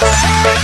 Música